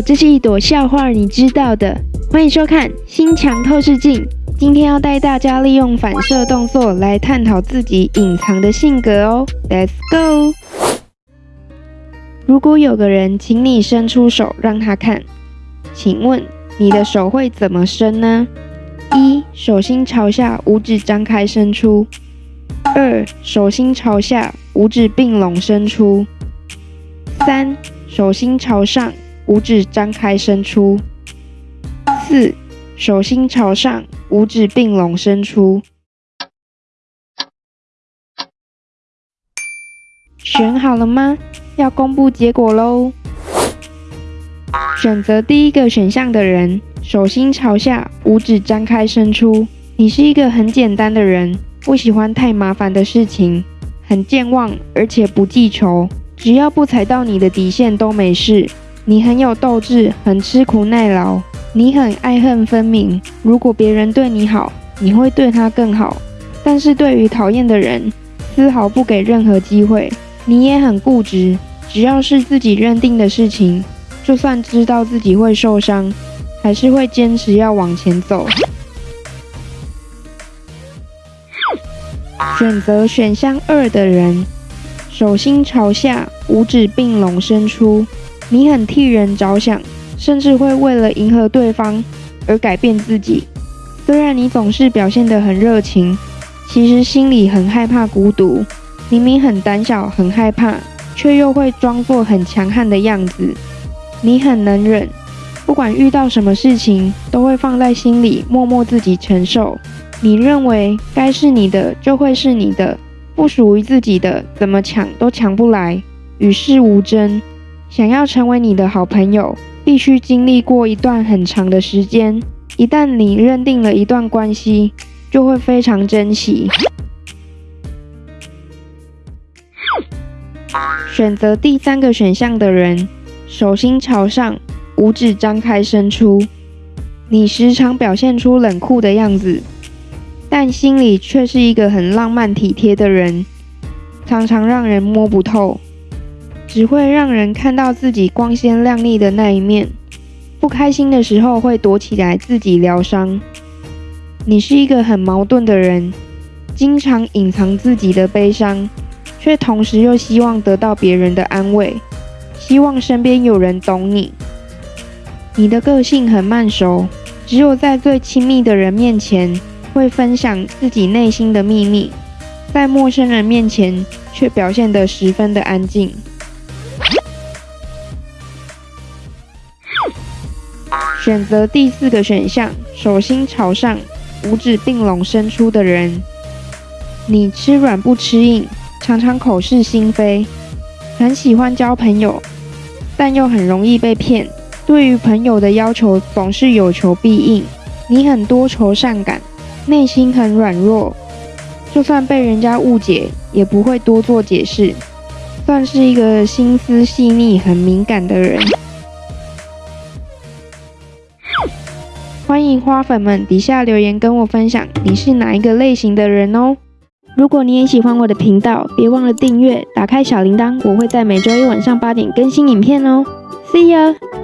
这是一朵笑话，你知道的。欢迎收看《心墙透视镜》。今天要带大家利用反射动作来探讨自己隐藏的性格哦。Let's go。如果有个人请你伸出手让他看，请问你的手会怎么伸呢？一手心朝下，五指张开伸出；二手心朝下，五指并拢伸出；三手心朝上，五指张开伸出；四手心朝上，五指并拢伸出。选好了吗？要公布结果喽！选择第一个选项的人，手心朝下，五指张开伸出。你是一个很简单的人，不喜欢太麻烦的事情，很健忘，而且不记仇。只要不踩到你的底线都没事。你很有斗志，很吃苦耐劳。你很爱恨分明。如果别人对你好，你会对他更好。但是对于讨厌的人，丝毫不给任何机会。你也很固执，只要是自己认定的事情，就算知道自己会受伤，还是会坚持要往前走。选择选项二的人，手心朝下，五指并拢伸出。你很替人着想，甚至会为了迎合对方而改变自己。虽然你总是表现得很热情，其实心里很害怕孤独。明明很胆小、很害怕，却又会装作很强悍的样子。你很能忍，不管遇到什么事情，都会放在心里，默默自己承受。你认为该是你的就会是你的，不属于自己的，怎么抢都抢不来，与世无争。想要成为你的好朋友，必须经历过一段很长的时间。一旦你认定了一段关系，就会非常珍惜。选择第三个选项的人，手心朝上，五指张开伸出。你时常表现出冷酷的样子，但心里却是一个很浪漫体贴的人，常常让人摸不透，只会让人看到自己光鲜亮丽的那一面。不开心的时候会躲起来自己疗伤。你是一个很矛盾的人，经常隐藏自己的悲伤。却同时又希望得到别人的安慰，希望身边有人懂你。你的个性很慢熟，只有在最亲密的人面前会分享自己内心的秘密，在陌生人面前却表现得十分的安静。选择第四个选项，手心朝上，五指并拢伸出的人，你吃软不吃硬。常常口是心非，很喜欢交朋友，但又很容易被骗。对于朋友的要求总是有求必应。你很多愁善感，内心很软弱，就算被人家误解，也不会多做解释，算是一个心思细腻、很敏感的人。欢迎花粉们底下留言跟我分享，你是哪一个类型的人哦？如果你也喜欢我的频道，别忘了订阅，打开小铃铛，我会在每周一晚上八点更新影片哦。See you。